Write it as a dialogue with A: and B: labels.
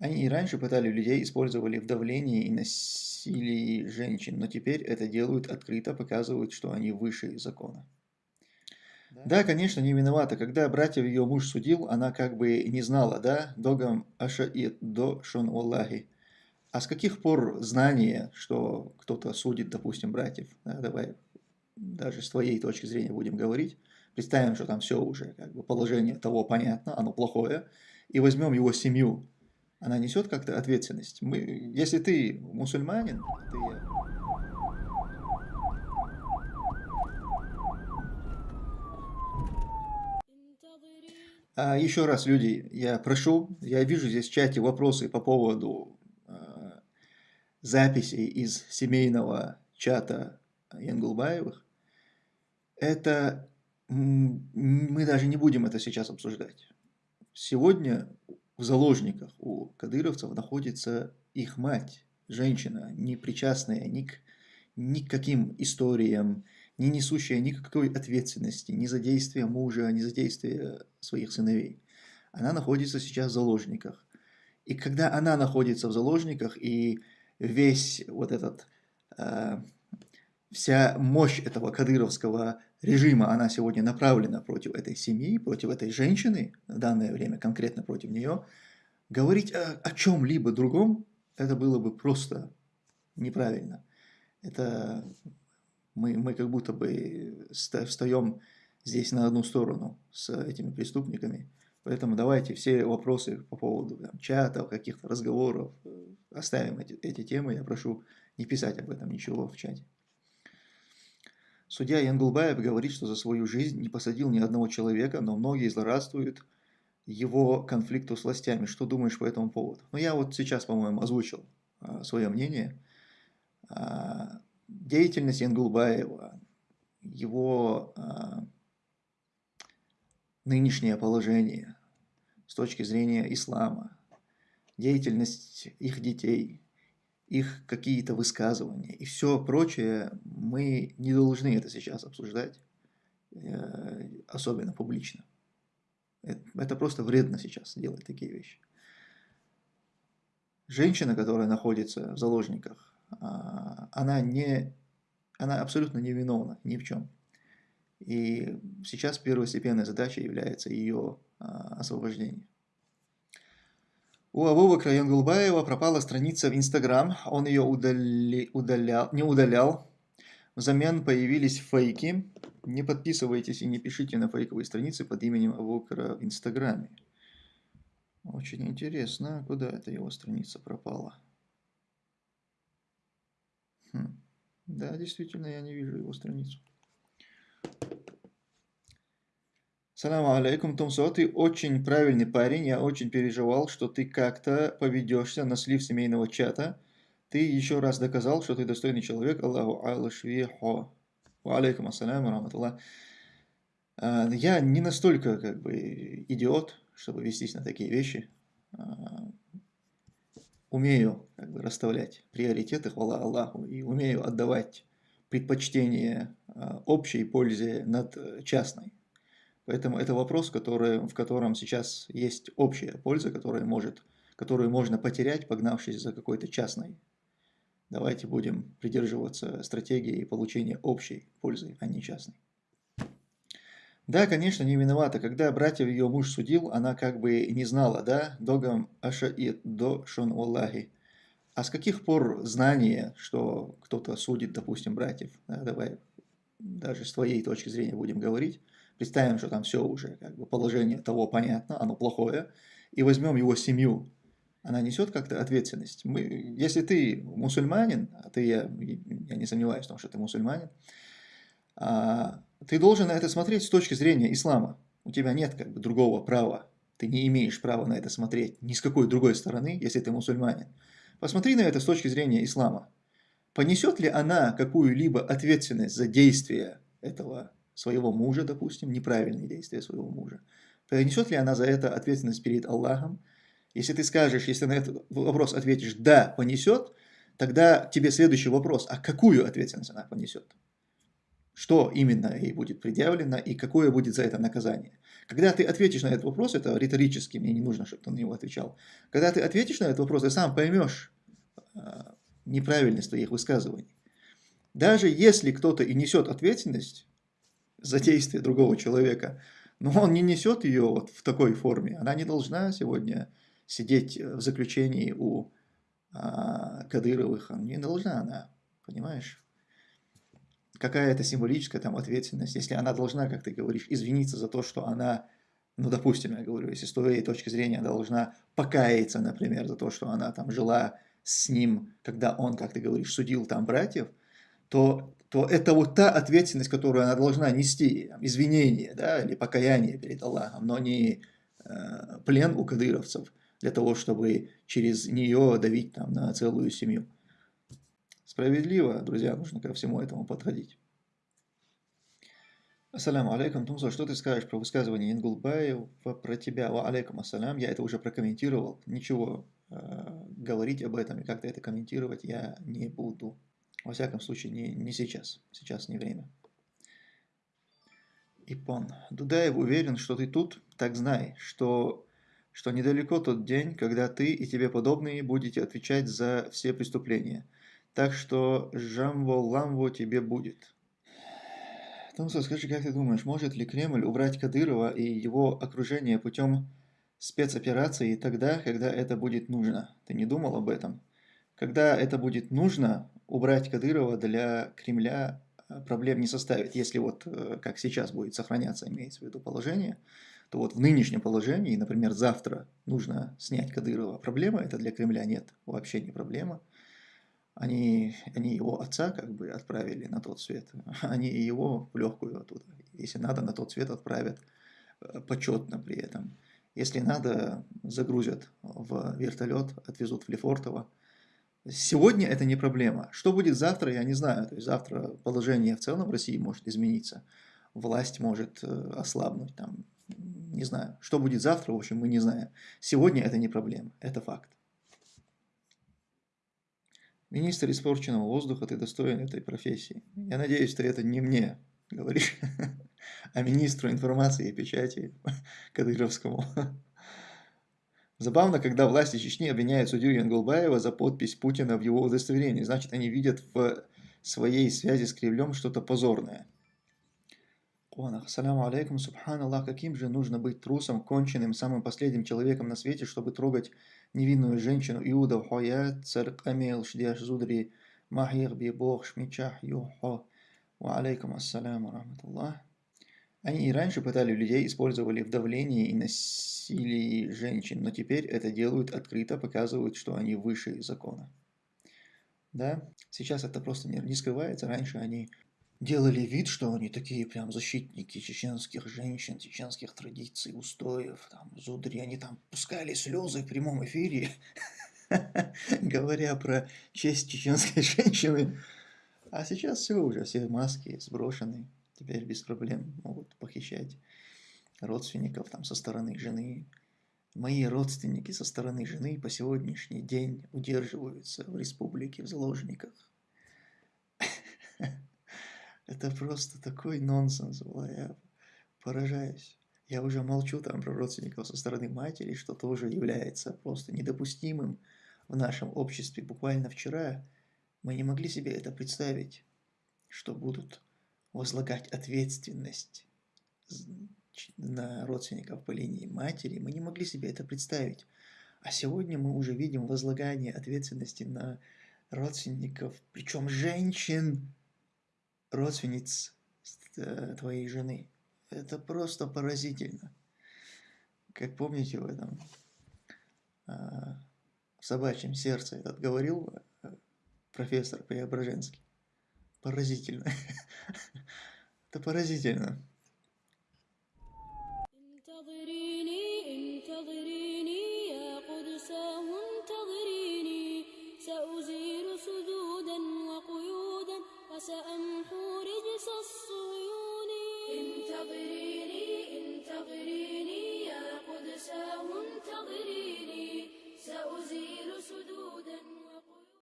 A: Они и раньше пытали людей, использовали в давлении и насилии женщин, но теперь это делают открыто, показывают, что они выше закона. Да, конечно, не виновата. Когда братьев ее муж судил, она как бы не знала, да, догам ашаид, до шон Аллахи. А с каких пор знание, что кто-то судит, допустим, братьев, да, давай даже с твоей точки зрения будем говорить, представим, что там все уже, как бы положение того понятно, оно плохое, и возьмем его семью, она несет как-то ответственность. Мы, если ты мусульманин, ты А еще раз, люди, я прошу, я вижу здесь в чате вопросы по поводу э, записей из семейного чата Янгулбаевых. Это мы даже не будем это сейчас обсуждать. Сегодня в заложниках у кадыровцев находится их мать, женщина, не причастная ни к, ни к каким историям, не несущая никакой ответственности ни за действия мужа, ни за действия своих сыновей. Она находится сейчас в заложниках. И когда она находится в заложниках, и весь вот этот, э, вся мощь этого кадыровского режима, она сегодня направлена против этой семьи, против этой женщины, в данное время конкретно против нее, говорить о, о чем-либо другом, это было бы просто неправильно. Это мы, мы как будто бы встаем здесь на одну сторону с этими преступниками. Поэтому давайте все вопросы по поводу там, чатов, каких-то разговоров, э, оставим эти, эти темы. Я прошу не писать об этом ничего в чате. Судья Янгулбаев говорит, что за свою жизнь не посадил ни одного человека, но многие злорадствуют его конфликту с властями. Что думаешь по этому поводу? Ну, я вот сейчас, по-моему, озвучил а, свое мнение. А, деятельность Янгулбаева, его а, нынешнее положение с точки зрения ислама, деятельность их детей – их какие-то высказывания и все прочее, мы не должны это сейчас обсуждать, э, особенно публично. Это просто вредно сейчас делать такие вещи. Женщина, которая находится в заложниках, а, она, не, она абсолютно не виновна ни в чем. И сейчас первостепенной задачей является ее а, освобождение. У Абубакра Янгулбаева пропала страница в Инстаграм, он ее удали, удалял, не удалял. Взамен появились фейки. Не подписывайтесь и не пишите на фейковые страницы под именем Абубакра в Инстаграме. Очень интересно, куда эта его страница пропала. Хм. Да, действительно, я не вижу его страницу. Салам алейкум, Томсо, ты очень правильный парень, я очень переживал, что ты как-то поведешься на слив семейного чата. Ты еще раз доказал, что ты достойный человек. Аллаху алашвихо. Алейкум ассаляму раматуллах. А, я не настолько как бы идиот, чтобы вестись на такие вещи. А, умею как бы расставлять приоритеты, хвала Аллаху, и умею отдавать предпочтение а, общей пользе над э, частной. Поэтому это вопрос, который, в котором сейчас есть общая польза, которая может, которую можно потерять, погнавшись за какой-то частной. Давайте будем придерживаться стратегии получения общей пользы, а не частной. Да, конечно, не виновата. Когда братьев ее муж судил, она как бы не знала, да, догам ашаид, до шон Аллахи. А с каких пор знание, что кто-то судит, допустим, братьев, да, давай даже с твоей точки зрения будем говорить, представим, что там все уже, как бы положение того понятно, оно плохое, и возьмем его семью, она несет как-то ответственность. Мы, если ты мусульманин, а ты, я, я не сомневаюсь в том, что ты мусульманин, а, ты должен на это смотреть с точки зрения ислама. У тебя нет как бы другого права. Ты не имеешь права на это смотреть ни с какой другой стороны, если ты мусульманин. Посмотри на это с точки зрения ислама. Понесет ли она какую-либо ответственность за действия этого своего мужа, допустим, неправильные действия своего мужа, понесет ли она за это ответственность перед Аллахом? Если ты скажешь, если на этот вопрос ответишь «да, понесет», тогда тебе следующий вопрос, а какую ответственность она понесет? что именно ей будет предъявлено и какое будет за это наказание. Когда ты ответишь на этот вопрос, это риторически, мне не нужно, чтобы ты на него отвечал. Когда ты ответишь на этот вопрос, ты сам поймешь а, неправильность твоих высказываний. Даже если кто-то и несет ответственность за действие другого человека, но он не несет ее вот в такой форме, она не должна сегодня сидеть в заключении у а, Кадыровых, не должна она, понимаешь? какая это символическая там ответственность, если она должна, как ты говоришь, извиниться за то, что она, ну, допустим, я говорю, если с твоей точки зрения должна покаяться, например, за то, что она там жила с ним, когда он, как ты говоришь, судил там братьев, то, то это вот та ответственность, которую она должна нести, извинение, да, или покаяние перед Аллахом, но не э, плен у кадыровцев для того, чтобы через нее давить там на целую семью. Справедливо, друзья, нужно ко всему этому подходить. Ассаляму алейкум, Тумсо, что ты скажешь про высказывание Ингулбаева про тебя? Ва алейкум ассалям, я это уже прокомментировал, ничего э, говорить об этом и как-то это комментировать я не буду. Во всяком случае, не, не сейчас, сейчас не время. Ипон, Дудаев уверен, что ты тут, так знай, что, что недалеко тот день, когда ты и тебе подобные будете отвечать за все преступления – так что жамво-ламво тебе будет. Томсо, скажи, как ты думаешь, может ли Кремль убрать Кадырова и его окружение путем спецоперации тогда, когда это будет нужно? Ты не думал об этом? Когда это будет нужно, убрать Кадырова для Кремля э, проблем не составит. Если вот э, как сейчас будет сохраняться, имеется в виду положение, то вот в нынешнем положении, например, завтра нужно снять Кадырова. Проблема это для Кремля? Нет, вообще не проблема. Они, они его отца как бы отправили на тот свет, они его в легкую оттуда. Если надо, на тот свет отправят э, почетно при этом. Если надо, загрузят в вертолет, отвезут в Лефортово. Сегодня это не проблема. Что будет завтра, я не знаю. То есть завтра положение в целом в России может измениться. Власть может э, ослабнуть. Там, не знаю. Что будет завтра, в общем, мы не знаем. Сегодня это не проблема, это факт. Министр испорченного воздуха, ты достоин этой профессии. Я надеюсь, ты это не мне говоришь, а министру информации и печати Кадыровскому. Забавно, когда власти Чечни обвиняют судью Янгулбаева за подпись Путина в его удостоверении. Значит, они видят в своей связи с Кремлем что-то позорное. Саляму алейкум, субханаллах, каким же нужно быть трусом, конченным, самым последним человеком на свете, чтобы трогать невинную женщину Иуда Хоя, царк Амел, Шдяш Зудри, Махир Бибох, Шмичах, Юхо, алейкум ассаляму, рахматуллах. Они и раньше пытали людей, использовали в давлении и насилии женщин, но теперь это делают открыто, показывают, что они выше закона. Да, сейчас это просто не, не скрывается. Раньше они делали вид, что они такие прям защитники чеченских женщин, чеченских традиций, устоев, там, зудри, они там пускали слезы в прямом эфире, говоря про честь чеченской женщины. А сейчас все уже, все маски сброшены, теперь без проблем могут похищать родственников там со стороны жены. Мои родственники со стороны жены по сегодняшний день удерживаются в республике в заложниках. Это просто такой нонсенс, я поражаюсь. Я уже молчу там про родственников со стороны матери, что тоже является просто недопустимым в нашем обществе. Буквально вчера мы не могли себе это представить, что будут возлагать ответственность на родственников по линии матери. Мы не могли себе это представить. А сегодня мы уже видим возлагание ответственности на родственников, причем женщин, родственниц э, твоей жены. Это просто поразительно. Как помните в этом а, в собачьем сердце этот говорил э, профессор Преображенский. Поразительно. Это поразительно.